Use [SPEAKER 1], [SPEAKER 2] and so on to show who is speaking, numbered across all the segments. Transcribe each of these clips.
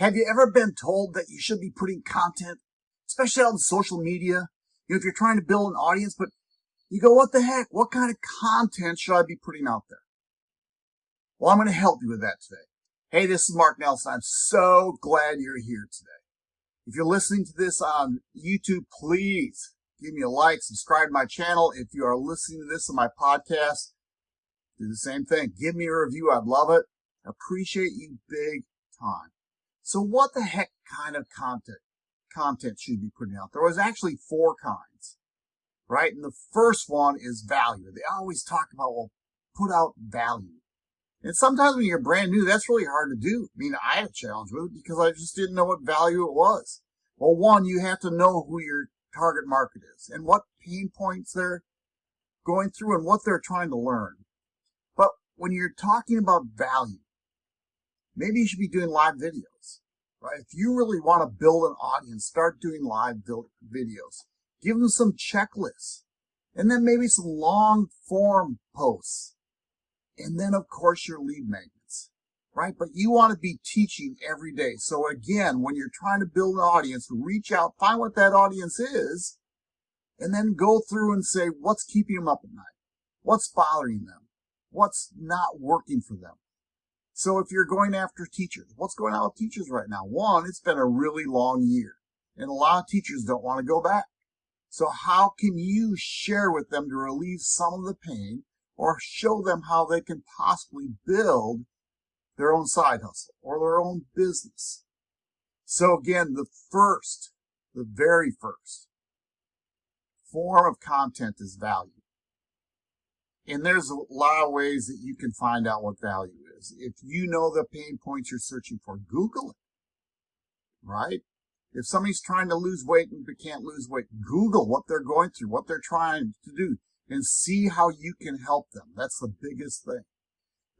[SPEAKER 1] Have you ever been told that you should be putting content, especially on social media? You know, if you're trying to build an audience, but you go, what the heck? What kind of content should I be putting out there? Well, I'm going to help you with that today. Hey, this is Mark Nelson. I'm so glad you're here today. If you're listening to this on YouTube, please give me a like, subscribe to my channel. If you are listening to this on my podcast, do the same thing. Give me a review. I'd love it. Appreciate you big time. So what the heck kind of content content should you be putting out? There was actually four kinds, right? And the first one is value. They always talk about, well, put out value. And sometimes when you're brand new, that's really hard to do. I mean, I had a challenge with it because I just didn't know what value it was. Well, one, you have to know who your target market is and what pain points they're going through and what they're trying to learn. But when you're talking about value, maybe you should be doing live videos, right? If you really want to build an audience, start doing live videos. Give them some checklists and then maybe some long form posts. And then of course your lead magnets, right? But you want to be teaching every day. So again, when you're trying to build an audience, reach out, find what that audience is, and then go through and say, what's keeping them up at night? What's bothering them? What's not working for them? So if you're going after teachers, what's going on with teachers right now? One, it's been a really long year and a lot of teachers don't want to go back. So how can you share with them to relieve some of the pain or show them how they can possibly build their own side hustle or their own business? So again, the first, the very first form of content is value. And there's a lot of ways that you can find out what value is. If you know the pain points you're searching for, Google it, right? If somebody's trying to lose weight and can't lose weight, Google what they're going through, what they're trying to do, and see how you can help them. That's the biggest thing.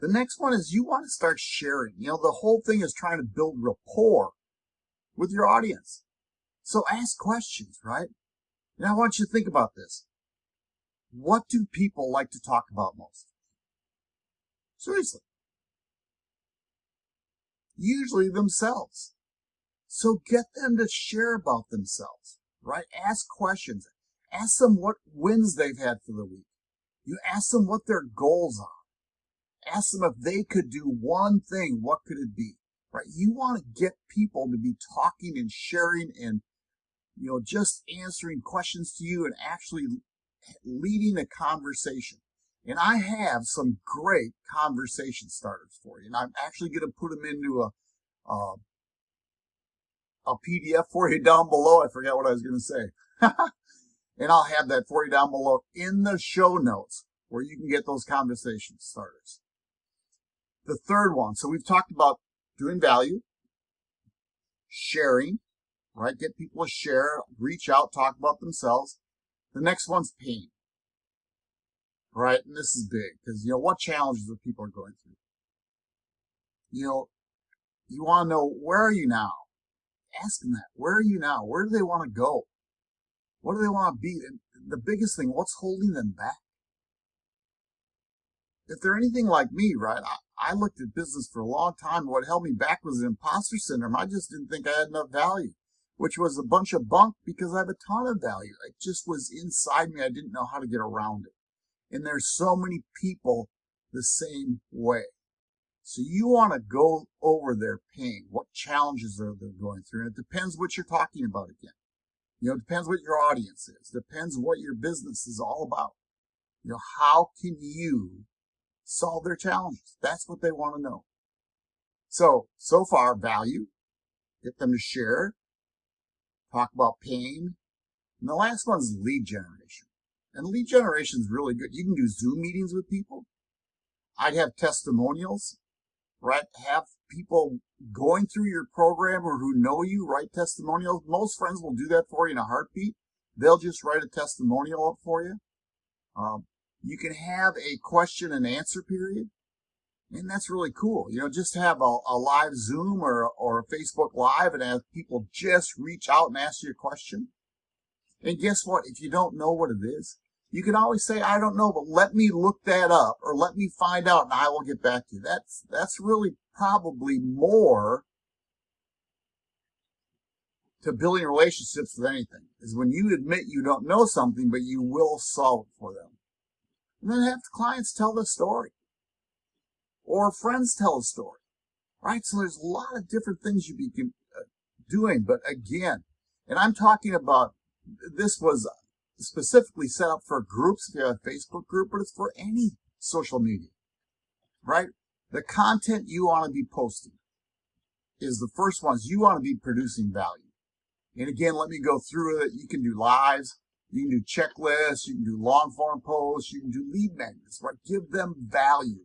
[SPEAKER 1] The next one is you want to start sharing. You know, the whole thing is trying to build rapport with your audience. So ask questions, right? And I want you to think about this. What do people like to talk about most? Seriously. Usually themselves. So get them to share about themselves, right? Ask questions. Ask them what wins they've had for the week. You ask them what their goals are. Ask them if they could do one thing, what could it be? Right? You want to get people to be talking and sharing and, you know, just answering questions to you and actually leading a conversation. And I have some great conversation starters for you. And I'm actually going to put them into a, a, PDF for you down below. I forgot what I was going to say. and I'll have that for you down below in the show notes where you can get those conversation starters. The third one. So we've talked about doing value, sharing, right? Get people to share, reach out, talk about themselves. The next one's pain. Right? And this is big because, you know, what challenges that people are going through? You know, you want to know where are you now? Ask them that. Where are you now? Where do they want to go? What do they want to be? And the biggest thing, what's holding them back? If they're anything like me, right, I, I looked at business for a long time. What held me back was imposter syndrome. I just didn't think I had enough value which was a bunch of bunk because I have a ton of value. It just was inside me. I didn't know how to get around it. And there's so many people the same way. So you want to go over their pain. What challenges are they going through? And it depends what you're talking about again. You know, it depends what your audience is. Depends what your business is all about. You know, how can you solve their challenges? That's what they want to know. So, so far, value, get them to share, talk about pain. And the last one is lead generation. And lead generation is really good. You can do Zoom meetings with people. I'd have testimonials, right? Have people going through your program or who know you write testimonials. Most friends will do that for you in a heartbeat. They'll just write a testimonial up for you. Um, you can have a question and answer period. And that's really cool. You know, just have a, a live Zoom or, or a Facebook Live and have people just reach out and ask you a question. And guess what? If you don't know what it is, you can always say, I don't know, but let me look that up or let me find out and I will get back to you. That's, that's really probably more to building relationships with anything is when you admit you don't know something, but you will solve it for them. And then have the clients tell the story. Or friends tell a story. Right? So there's a lot of different things you be uh, doing. But again, and I'm talking about, this was specifically set up for groups, if you have a Facebook group, but it's for any social media. Right? The content you want to be posting is the first ones you want to be producing value. And again, let me go through it. You can do lives, you can do checklists, you can do long form posts, you can do lead magnets, right? Give them value.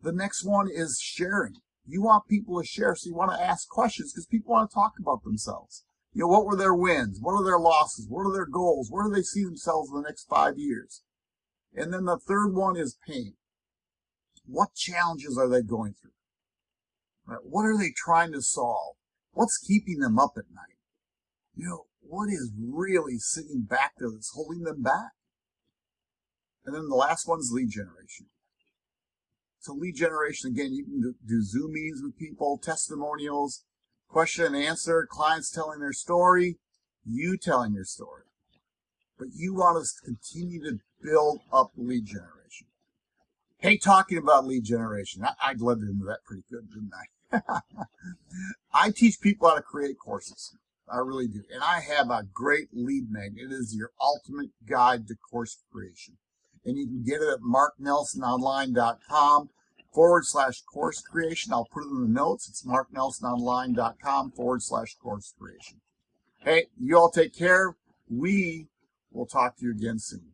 [SPEAKER 1] The next one is sharing. You want people to share, so you want to ask questions because people want to talk about themselves. You know, what were their wins? What are their losses? What are their goals? Where do they see themselves in the next five years? And then the third one is pain. What challenges are they going through? What are they trying to solve? What's keeping them up at night? You know, what is really sitting back there that's holding them back? And then the last one's lead generation. So lead generation, again, you can do, do Zoom meetings with people, testimonials, question and answer, clients telling their story, you telling your story. But you want us to continue to build up lead generation. Hey, talking about lead generation, I, I led into that pretty good, didn't I? I teach people how to create courses. I really do. And I have a great lead magnet. It is your ultimate guide to course creation. And you can get it at marknelsononline.com forward slash course creation. I'll put it in the notes. It's marknelsononline.com forward slash course creation. Hey, you all take care. We will talk to you again soon.